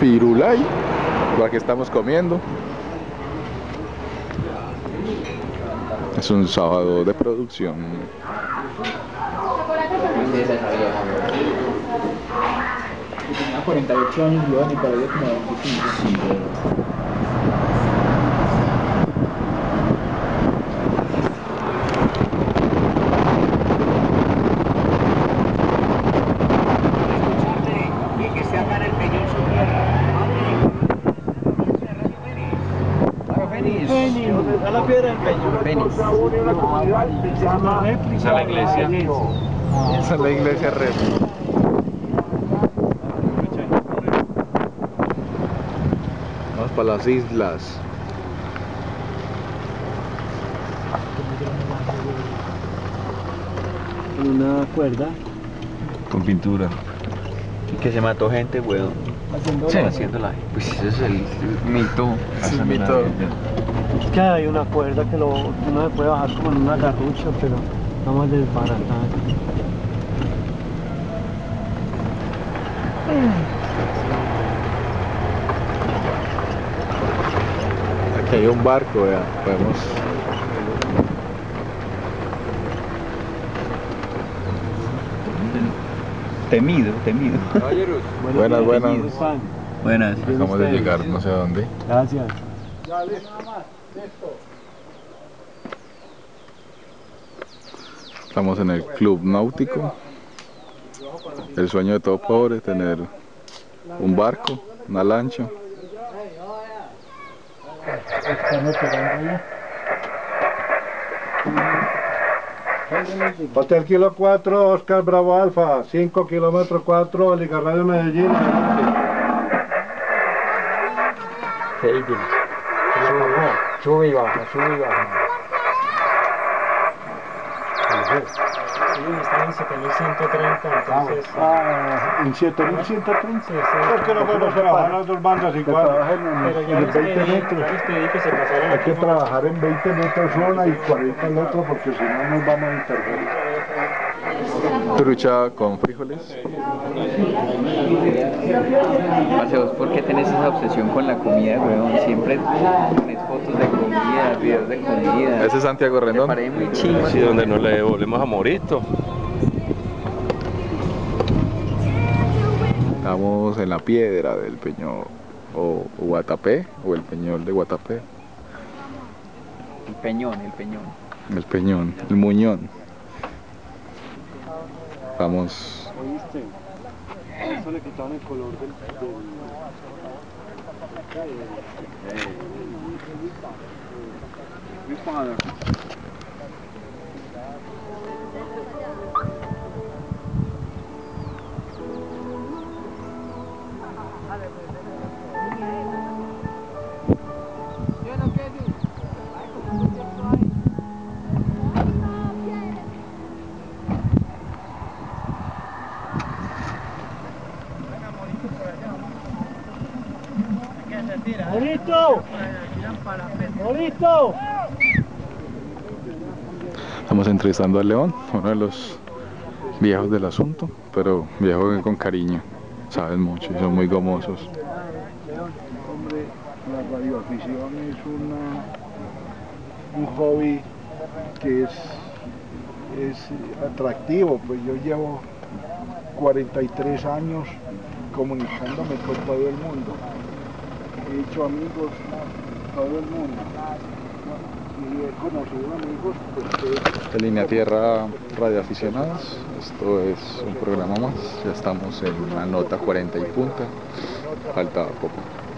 Firulay, la que estamos comiendo. Es un sábado de producción. Tenía 48 años y iba ni para ella como 25. A la piedra del peñón. Esa es la iglesia. Esa es la iglesia red. Vamos para las islas. Una cuerda. Con pintura. Y que se mató gente, weón. Haciendo Sí. Haciéndola. Pues ese es el mito. Es mito. Es que hay una cuerda que lo, uno se puede bajar como en una garrucha, pero vamos a desbaratar. Aquí hay un barco, vea. Podemos. Temido, temido. Buenas, buenas. Juan. Buenas. Acabamos de llegar, no sé a dónde. Gracias. Estamos en el club náutico. El sueño de todo pobre, tener un barco, una lancha. Hotel Kilo 4, Oscar Bravo Alfa, 5 kilómetros 4, Liga Radio Medellín. Sube y baja, sube y baja. Están en 7130, entonces. Ah, en 7130. Sí, sí. Es que no podemos trabajar las dos bandas igual. Pero ya en les 20 pedí, metros. ya les pedí que se pasaran Hay que trabajar en 20 metros zona y 40 el otro porque si no nos vamos a interferir. Trucha con frijoles. Parce, ¿vos por qué tenés esa obsesión con la comida, weón? Siempre pones fotos de comida, videos de comida. Ese es Santiago Me Rendón. parece muy chimba. Sí, donde nos le devolvemos a Morito. Estamos en la piedra del peñol o Guatapé o el peñol de Guatapé. El peñón, el peñón. El peñón, el muñón. Vamos ¿Oíste? A eso le quitaron el color del. del... ¡Morito! ¡Morito! Estamos entrevistando a León, uno de los viejos del asunto, pero viejo con cariño. Saben mucho y son muy gomosos. Hombre, la radioafición es una, un hobby que es, es atractivo, pues yo llevo 43 años comunicándome con todo el mundo. He hecho amigos en todo el mundo y he conocido amigos pues, que De Línea Tierra Radioaficionados, esto es un programa más, ya estamos en la nota 40 y punta, falta poco.